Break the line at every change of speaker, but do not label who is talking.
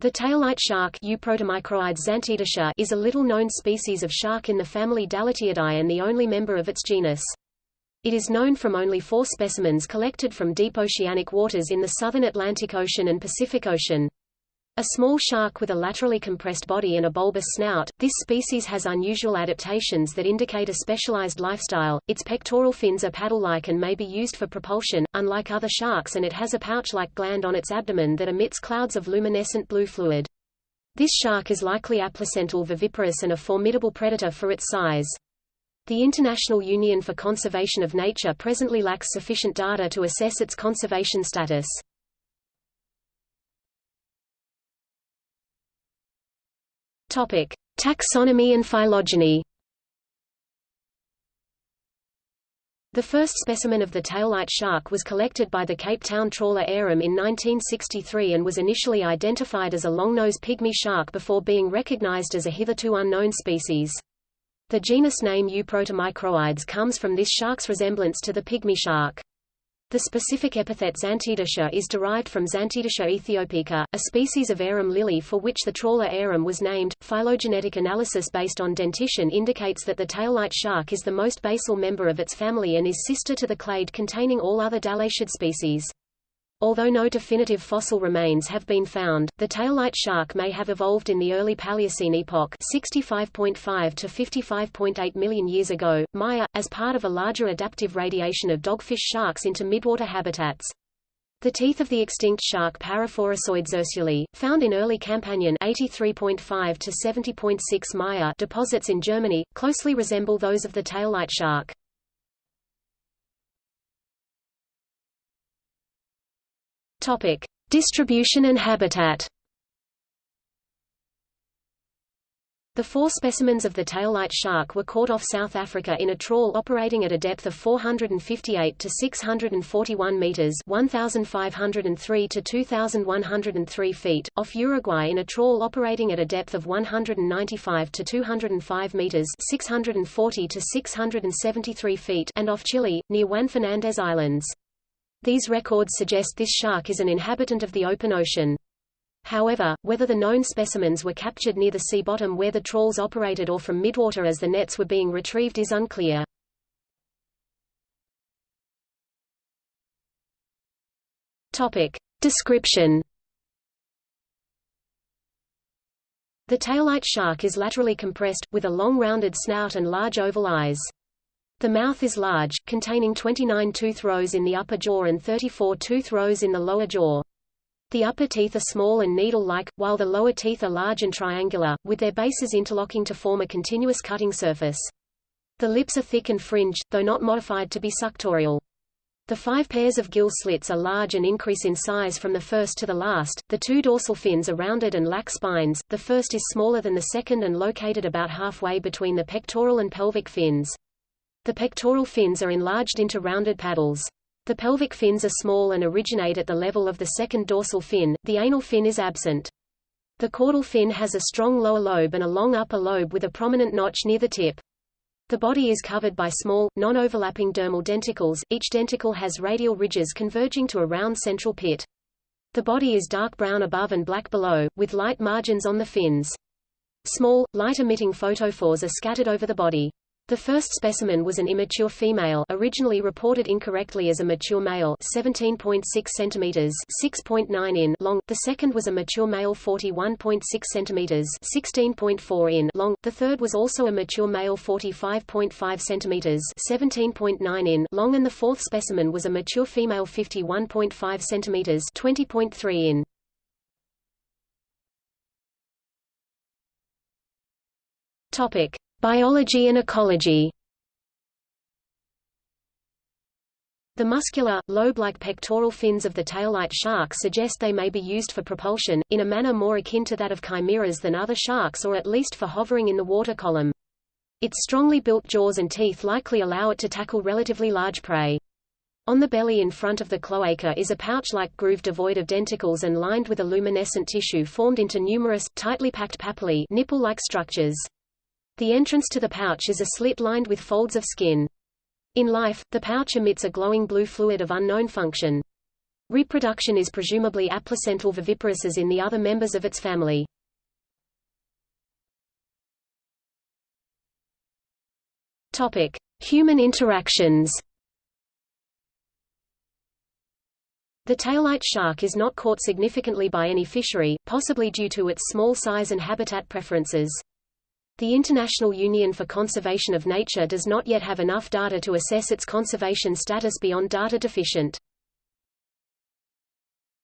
The taillight shark is a little-known species of shark in the family Dalatiidae and the only member of its genus. It is known from only four specimens collected from deep oceanic waters in the southern Atlantic Ocean and Pacific Ocean. A small shark with a laterally compressed body and a bulbous snout, this species has unusual adaptations that indicate a specialized lifestyle. Its pectoral fins are paddle-like and may be used for propulsion, unlike other sharks and it has a pouch-like gland on its abdomen that emits clouds of luminescent blue fluid. This shark is likely aplacental viviparous and a formidable predator for its size. The International Union for Conservation of Nature presently lacks sufficient data to assess its conservation status. Topic: Taxonomy and phylogeny. The first specimen of the taillight shark was collected by the Cape Town trawler Arum in 1963 and was initially identified as a longnose pygmy shark before being recognized as a hitherto unknown species. The genus name Euprotomicroides comes from this shark's resemblance to the pygmy shark. The specific epithet Zantedeschia is derived from Zantedeschia aethiopica, a species of arum lily for which the trawler arum was named. Phylogenetic analysis based on dentition indicates that the taillight shark is the most basal member of its family and is sister to the clade containing all other Dalatiid species. Although no definitive fossil remains have been found, the taillight shark may have evolved in the early Paleocene epoch 65.5 to 55.8 million years ago, Maya, as part of a larger adaptive radiation of dogfish sharks into midwater habitats. The teeth of the extinct shark Paraphorosoides ursulae, found in early Campanian 83.5 to 70.6 Maya deposits in Germany, closely resemble those of the taillight shark. Topic: Distribution and habitat. The four specimens of the taillight shark were caught off South Africa in a trawl operating at a depth of 458 to 641 meters (1,503 to 2,103 feet), off Uruguay in a trawl operating at a depth of 195 to 205 meters (640 to 673 feet), and off Chile, near Juan Fernandez Islands. These records suggest this shark is an inhabitant of the open ocean. However, whether the known specimens were captured near the sea bottom where the trawls operated or from midwater as the nets were being retrieved is unclear. Topic. Description The taillight shark is laterally compressed, with a long rounded snout and large oval eyes. The mouth is large, containing 29 tooth rows in the upper jaw and 34 tooth rows in the lower jaw. The upper teeth are small and needle-like, while the lower teeth are large and triangular, with their bases interlocking to form a continuous cutting surface. The lips are thick and fringed, though not modified to be suctorial. The five pairs of gill slits are large and increase in size from the first to the last. The two dorsal fins are rounded and lack spines. The first is smaller than the second and located about halfway between the pectoral and pelvic fins. The pectoral fins are enlarged into rounded paddles. The pelvic fins are small and originate at the level of the second dorsal fin, the anal fin is absent. The caudal fin has a strong lower lobe and a long upper lobe with a prominent notch near the tip. The body is covered by small, non-overlapping dermal denticles, each denticle has radial ridges converging to a round central pit. The body is dark brown above and black below, with light margins on the fins. Small, light-emitting photophores are scattered over the body. The first specimen was an immature female originally reported incorrectly as a mature male 17.6 cm 6.9 in long. The second was a mature male 41.6 cm 16.4 in long. The third was also a mature male 45.5 cm 17.9 in long and the fourth specimen was a mature female 51.5 cm 20.3 in. Topic: Biology and ecology The muscular, lobe-like pectoral fins of the taillight shark suggest they may be used for propulsion, in a manner more akin to that of chimeras than other sharks or at least for hovering in the water column. Its strongly built jaws and teeth likely allow it to tackle relatively large prey. On the belly in front of the cloaca is a pouch-like groove devoid of denticles and lined with a luminescent tissue formed into numerous, tightly packed papillae nipple-like structures. The entrance to the pouch is a slit lined with folds of skin. In life, the pouch emits a glowing blue fluid of unknown function. Reproduction is presumably aplacental viviparous as in the other members of its family. Topic: Human interactions. The taillight shark is not caught significantly by any fishery, possibly due to its small size and habitat preferences. The International Union for Conservation of Nature does not yet have enough data to assess its conservation status beyond data deficient.